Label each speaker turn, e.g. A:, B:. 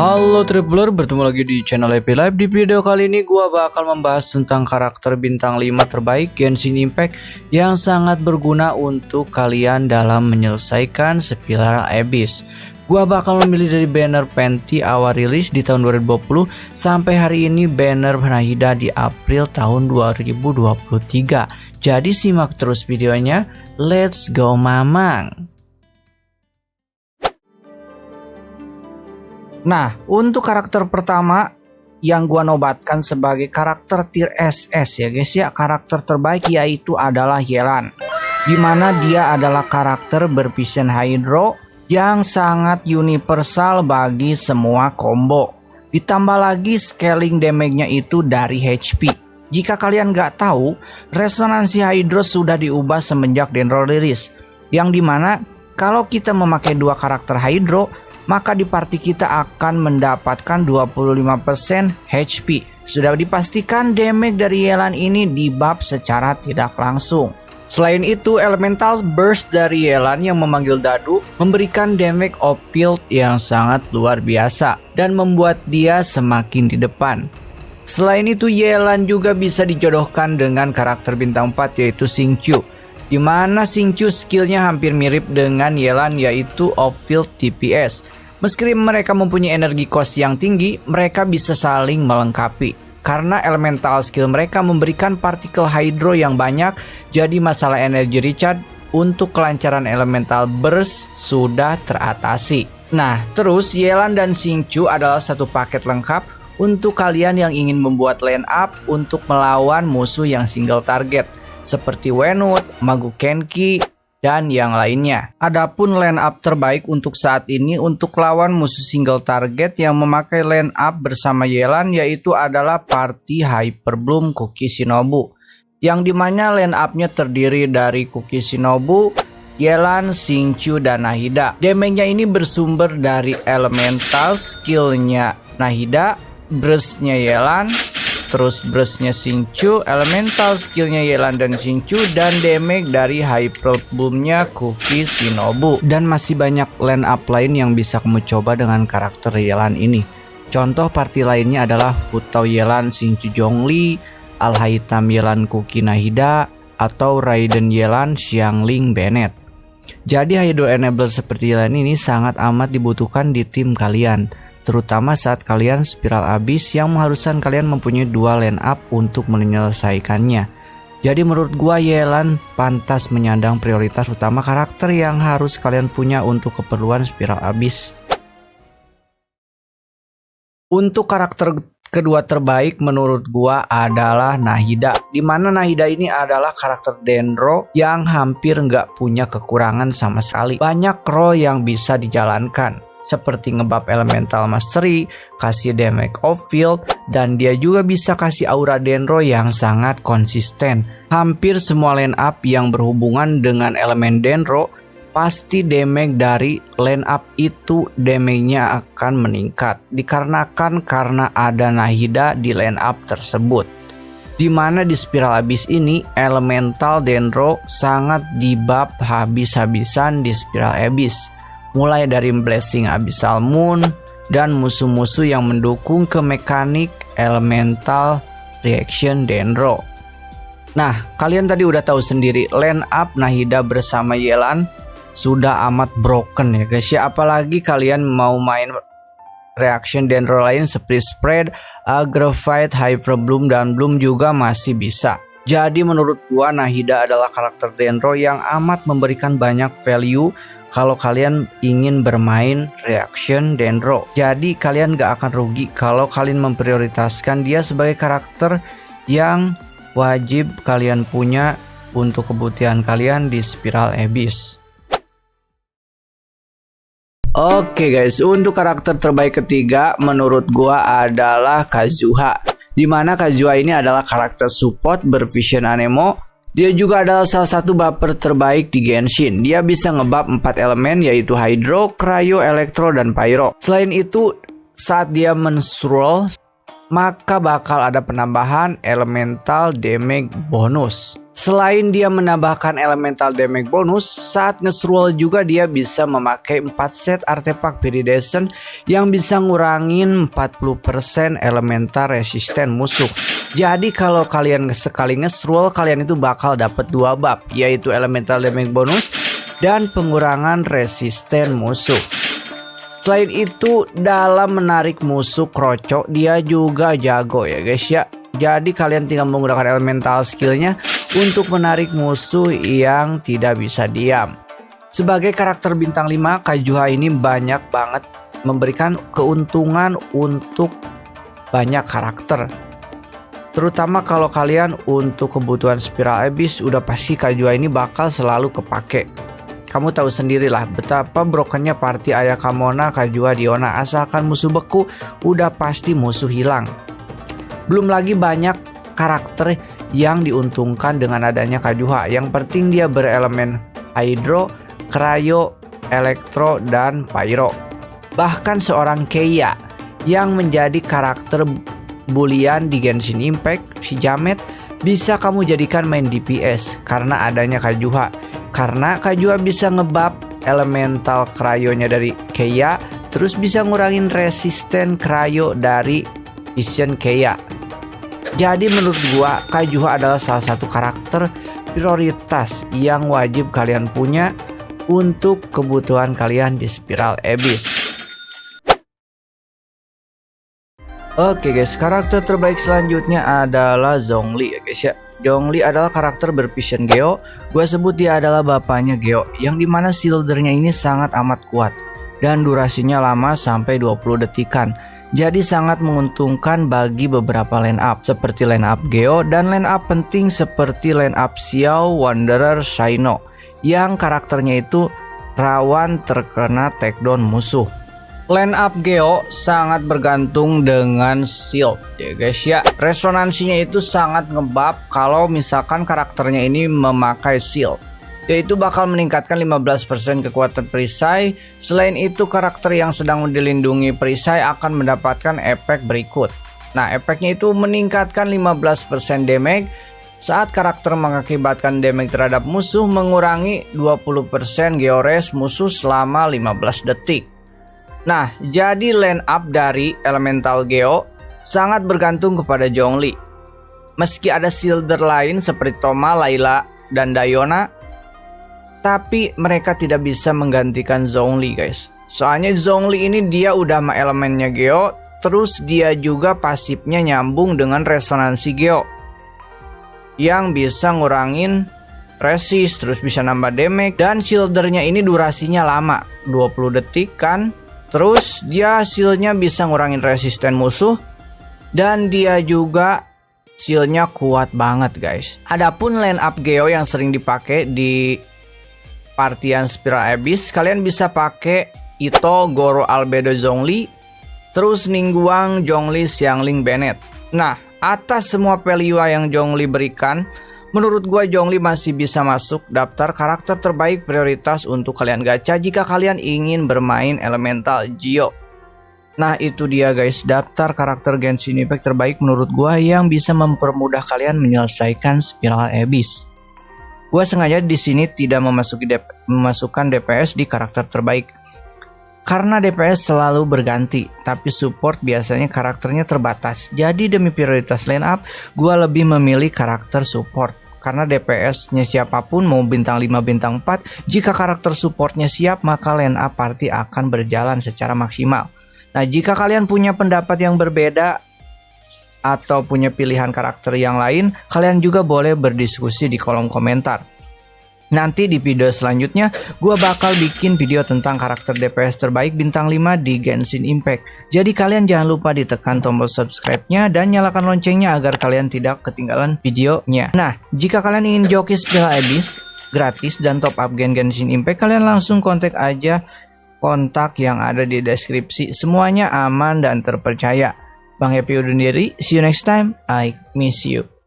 A: Halo Tripler, bertemu lagi di channel Happy Life. Di video kali ini gua bakal membahas tentang karakter bintang 5 terbaik Genshin Impact Yang sangat berguna untuk kalian dalam menyelesaikan Spiral Abyss. Gua bakal memilih dari banner Penti awal rilis di tahun 2020 Sampai hari ini banner Nahida di April tahun 2023 Jadi simak terus videonya. Let's go mamang Nah, untuk karakter pertama yang gua nobatkan sebagai karakter tier SS ya guys ya, karakter terbaik yaitu adalah Yelan. Di mana dia adalah karakter bervision hydro yang sangat universal bagi semua combo. Ditambah lagi scaling damage-nya itu dari HP. Jika kalian nggak tahu, resonansi Hydro sudah diubah semenjak Dendro rilis. Yang di mana kalau kita memakai dua karakter Hydro, maka di party kita akan mendapatkan 25% HP. Sudah dipastikan damage dari Yelan ini dibab secara tidak langsung. Selain itu, Elemental Burst dari Yelan yang memanggil Dadu memberikan damage field yang sangat luar biasa dan membuat dia semakin di depan. Selain itu, Yelan juga bisa dijodohkan dengan karakter bintang 4 yaitu Xingqiu di mana Xingqiu skillnya hampir mirip dengan Yelan yaitu off-field DPS. Meski mereka mempunyai energi cost yang tinggi, mereka bisa saling melengkapi. Karena elemental skill mereka memberikan partikel hydro yang banyak, jadi masalah energi recharge untuk kelancaran elemental burst sudah teratasi. Nah, terus Yelan dan Xingqiu adalah satu paket lengkap untuk kalian yang ingin membuat line up untuk melawan musuh yang single target seperti Wenut, Magu Kenki, dan yang lainnya. Adapun line up terbaik untuk saat ini untuk lawan musuh single target yang memakai line up bersama Yelan yaitu adalah Party Hyper Bloom Kuki Shinobu. Yang di mana line upnya terdiri dari Kuki Shinobu, Yelan, Xingqiu, dan Nahida. Damage-nya ini bersumber dari elemental skillnya Nahida, burst-nya Yelan, terus brushnya Xingqiu, elemental skillnya Yelan dan Xingqiu, dan damage dari hyper boomnya Kuki Shinobu. Dan masih banyak line up lain yang bisa kamu coba dengan karakter Yelan ini. Contoh party lainnya adalah Hutao Yelan Xingqiu Zhongli, Alhaitam Yelan Kuki Nahida, atau Raiden Yelan Xiangling Bennett. Jadi Hydro Enabler seperti Yelan ini sangat amat dibutuhkan di tim kalian terutama saat kalian spiral abis yang mengharuskan kalian mempunyai dua line up untuk menyelesaikannya. Jadi menurut gua Yelan pantas menyandang prioritas utama karakter yang harus kalian punya untuk keperluan spiral abis. Untuk karakter kedua terbaik menurut gua adalah Nahida. Di mana Nahida ini adalah karakter Dendro yang hampir nggak punya kekurangan sama sekali. Banyak role yang bisa dijalankan seperti ngebab elemental mastery, kasih damage off field, dan dia juga bisa kasih aura Denro yang sangat konsisten. Hampir semua line up yang berhubungan dengan elemen Denro pasti damage dari line up itu damage-nya akan meningkat dikarenakan karena ada Nahida di line up tersebut. Di mana di spiral abis ini elemental Dendro sangat dibab habis-habisan di spiral abis mulai dari Blessing Abyssal Moon dan musuh-musuh yang mendukung ke mekanik elemental reaction Dendro. Nah, kalian tadi udah tahu sendiri line up Nahida bersama Yelan sudah amat broken ya guys ya apalagi kalian mau main reaction Dendro lain seperti Spread, Aggravate, Hyper Bloom dan Bloom juga masih bisa. Jadi menurut gua Nahida adalah karakter Dendro yang amat memberikan banyak value kalau kalian ingin bermain reaction Dendro. Jadi kalian gak akan rugi kalau kalian memprioritaskan dia sebagai karakter yang wajib kalian punya untuk kebutuhan kalian di Spiral Abyss. Oke okay guys, untuk karakter terbaik ketiga menurut gua adalah Kazuha. Di mana Kazuha ini adalah karakter support bervision anemo dia juga adalah salah satu baper terbaik di Genshin. Dia bisa ngebab 4 elemen yaitu Hydro, Cryo, Elektro, dan Pyro. Selain itu, saat dia menstrual, maka bakal ada penambahan elemental damage bonus. Selain dia menambahkan elemental damage bonus, saat nge-roll juga dia bisa memakai 4 set artefak viridescent yang bisa ngurangin 40% elemental resisten musuh. Jadi kalau kalian sekali nge-roll, kalian itu bakal dapat dua bab, yaitu elemental damage bonus dan pengurangan resisten musuh. Selain itu, dalam menarik musuh krocok, dia juga jago ya guys ya. Jadi kalian tinggal menggunakan elemental skillnya untuk menarik musuh yang tidak bisa diam. Sebagai karakter bintang 5, Kajuha ini banyak banget memberikan keuntungan untuk banyak karakter. Terutama kalau kalian untuk kebutuhan spiral abyss udah pasti Kajuha ini bakal selalu kepake. Kamu tahu sendirilah betapa brokennya party Ayakamona Kajuha Diona asalkan musuh beku udah pasti musuh hilang. Belum lagi banyak karakter yang diuntungkan dengan adanya Kajuha. Yang penting dia berelemen Hydro, Cryo, Elektro, dan Pyro. Bahkan seorang Keiya yang menjadi karakter bulian di Genshin Impact, si Jamet, bisa kamu jadikan main DPS karena adanya Kajuha. Karena Kajuha bisa ngebab elemental Cryo-nya dari Keiya, terus bisa ngurangin resisten Cryo dari Vision Keiya. Jadi menurut gua Kaijuha adalah salah satu karakter prioritas yang wajib kalian punya untuk kebutuhan kalian di Spiral Abyss. Oke guys, karakter terbaik selanjutnya adalah Zhongli ya guys ya. Zhongli adalah karakter bervision Geo. Gua sebut dia adalah bapaknya Geo, yang di mana shieldernya ini sangat amat kuat dan durasinya lama sampai 20 detikan jadi sangat menguntungkan bagi beberapa line up seperti line up Geo dan line up penting seperti line up Xiao, Wanderer, Shino yang karakternya itu rawan terkena takedown musuh. Line up Geo sangat bergantung dengan shield ya guys ya. Resonansinya itu sangat ngebab kalau misalkan karakternya ini memakai shield yaitu bakal meningkatkan 15% kekuatan perisai. Selain itu, karakter yang sedang dilindungi perisai akan mendapatkan efek berikut. Nah, efeknya itu meningkatkan 15% damage saat karakter mengakibatkan damage terhadap musuh mengurangi 20% geores musuh selama 15 detik. Nah, jadi line up dari elemental Geo sangat bergantung kepada Zhongli. Meski ada shielder lain seperti Toma, Layla, dan Dayona, tapi mereka tidak bisa menggantikan Zhongli guys. Soalnya Zhongli ini dia udah sama elemennya Geo, terus dia juga pasifnya nyambung dengan resonansi Geo. Yang bisa ngurangin resist, terus bisa nambah damage, dan shieldernya ini durasinya lama, 20 detik kan. Terus dia shieldnya bisa ngurangin resisten musuh, dan dia juga shieldnya kuat banget guys. Adapun line up Geo yang sering dipakai di partian Spiral Abyss kalian bisa pakai Ito, Goro, Albedo, Zhongli terus Ningguang, Zhongli, Xiangling, Bennett nah atas semua value yang Zhongli berikan menurut gua Zhongli masih bisa masuk daftar karakter terbaik prioritas untuk kalian gacha jika kalian ingin bermain elemental Geo Nah itu dia guys daftar karakter Genshin Impact terbaik menurut gua yang bisa mempermudah kalian menyelesaikan Spiral Abyss. Gue sengaja di sini tidak memasuki DP, memasukkan DPS di karakter terbaik. Karena DPS selalu berganti, tapi support biasanya karakternya terbatas. Jadi demi prioritas line up, gue lebih memilih karakter support. Karena DPS-nya siapa pun mau bintang 5 bintang 4, jika karakter supportnya siap maka line up party akan berjalan secara maksimal. Nah jika kalian punya pendapat yang berbeda, atau punya pilihan karakter yang lain, kalian juga boleh berdiskusi di kolom komentar. Nanti di video selanjutnya, gue bakal bikin video tentang karakter DPS terbaik bintang 5 di Genshin Impact. Jadi kalian jangan lupa ditekan tombol subscribe-nya dan nyalakan loncengnya agar kalian tidak ketinggalan videonya. Nah, jika kalian ingin joki Spiral Abyss gratis dan top up gen Genshin Impact, kalian langsung kontak aja kontak yang ada di deskripsi. Semuanya aman dan terpercaya. Bang Happy undur diri. See you next time. I miss you.